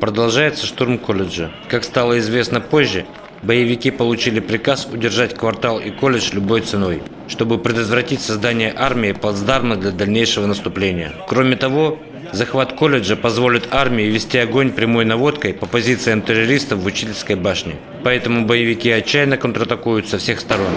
Продолжается штурм колледжа. Как стало известно позже, боевики получили приказ удержать квартал и колледж любой ценой, чтобы предотвратить создание армии плацдарма для дальнейшего наступления. Кроме того, захват колледжа позволит армии вести огонь прямой наводкой по позициям террористов в учительской башне. Поэтому боевики отчаянно контратакуют со всех сторон.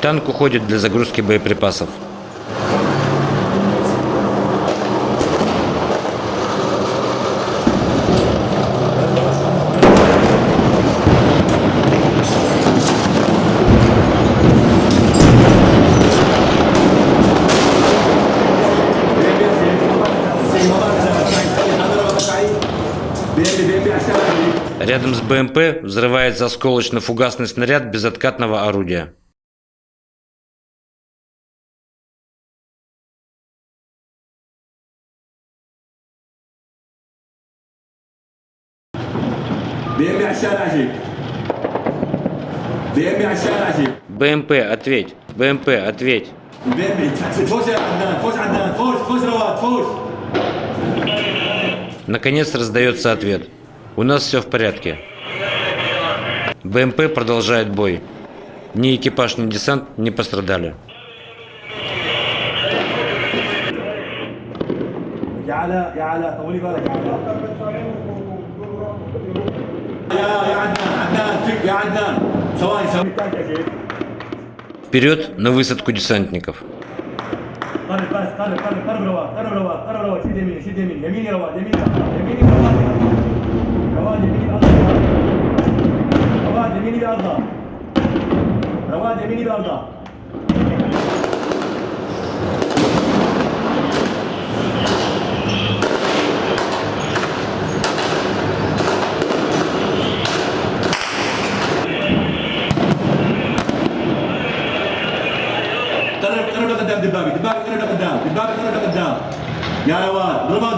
Танк уходит для загрузки боеприпасов. Рядом с БМП взрывается осколочно-фугасный снаряд безоткатного орудия. БМП, ответь! بيمي فوش يا عدنان فوش عدنان فوش فوش رواد فوش Наконец раздается ответ. У нас все в порядке. БМП продолжает бой. Ни экипаж, ни десант не пострадали. يا علاء يا علاء طولي بالك يا علاء يا يا عدنان عدنان فيك يا عدنان ثواني ثواني التانك يا شيخ Вперед на высадку десантников. قرب بس قرب قرب قرب رواد قرب رواد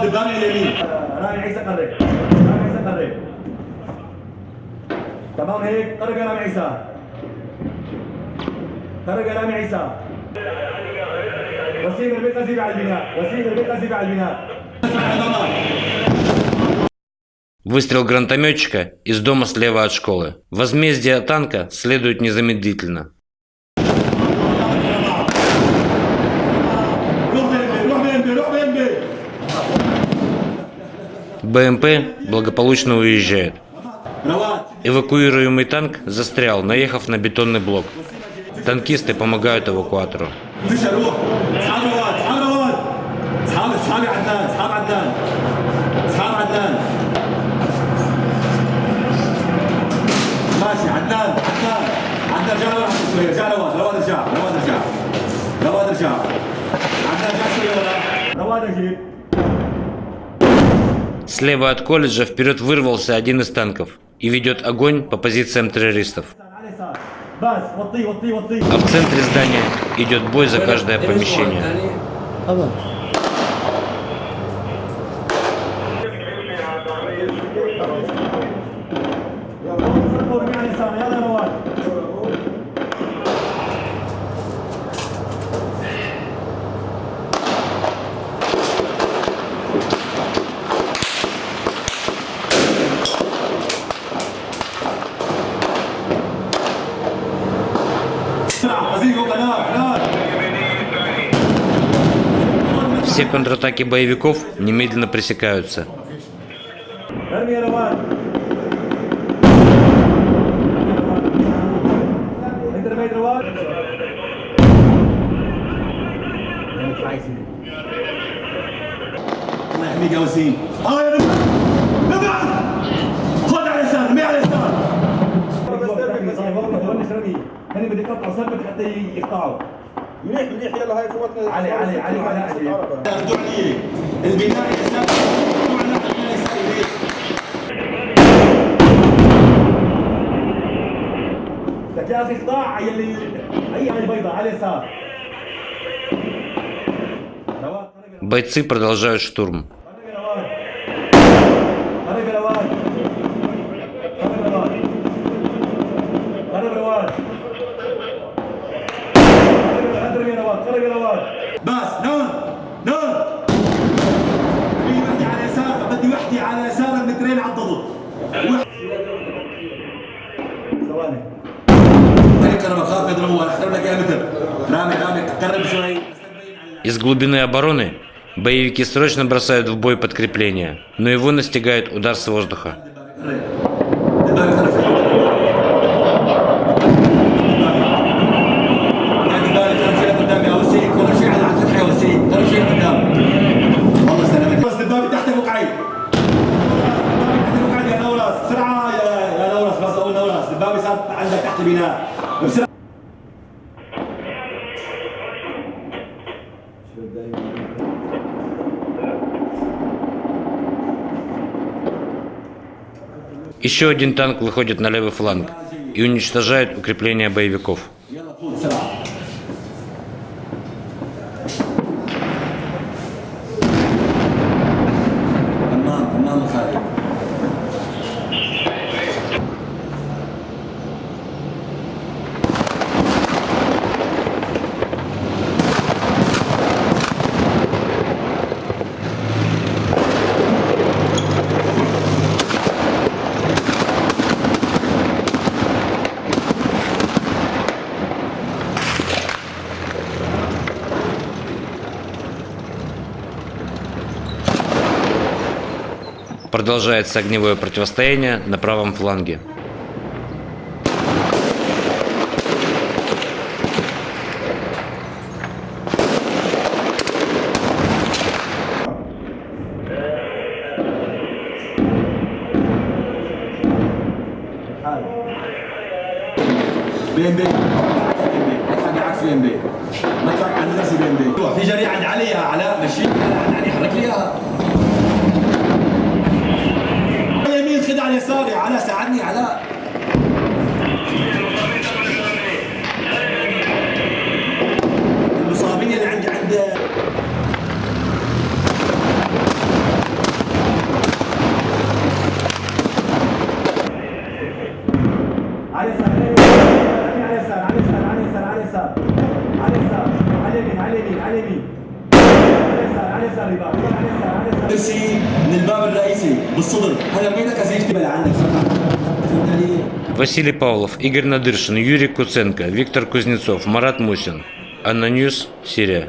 رواد ضربات دبابي على اليمين رامي عيسى قرب رامي عيسى قرب تمام هيك قرب يا رامي عيسى قرب يا رامي عيسى وسيم البيت قصيب على البناء وسيم البيت قصيب على البناء Выстрел гранатометчика из дома слева от школы. Возмездие танка следует незамедлительно. БМП благополучно уезжает. رواد Эвакуируемый танк застрял, наехав на бетонный блок. Танкисты помогают эвакуатору. فيش روح اصحاب رواد اصحاب Слева от колледжа вперед вырвался один из танков и ведет огонь по позициям террористов. А в центре здания идет бой за каждое помещение. Все контратаки боевиков немедленно пресекаются. متجوزين اه يا خد على لسان مي على لسان هني بدي اقطع صلبك حتى يقطعوا منيح منيح يلا هاي فوتنا علي علي علي علي علي ردوا علي البناء الاساسي ردوا على البناء الاساسي لك يا اخي اقطاع يلي اي على البيضاء على اليسار رواد Бойцы продолжают штурм. قرب يا رواد قرب يا رواد بس نون نون بدي وحدي على يسار بدي وحدي على يسار المترين على الضبط ثواني طريق انا بخاف يضربوا ولا احترم لك يا متر رامي رامي قرب شوي Из глубины обороны боевики срочно бросают в бой подкрепление, но его настигает удар с воздуха. Еще один танк выходит на левый фланг и уничтожает укрепления боевиков. Продолжается огневое противостояние на правом фланге. بي ام بي اطلع بالعكس بي ام بي ما تطلع عند نفسي بي ام بي في جري عند علي يا علاء مشي عند علي حرك لي اياها علي صاري على ساعدني علاء المصابين اللي عندي عند علي يسار علي يسار علي يسار علي يسار علي يسار علي يسار علي يمين علي يمين علي ترسي من الباب الرئيسي بالصدر هذا رميتك ازيفتي بلا عندك فهمت علي؟ Василий Павлов, Игорь Надыршин, Юрий Куценко, Виктор Кузнецов, Марат Мусин. Анна Ньюс, Сирия.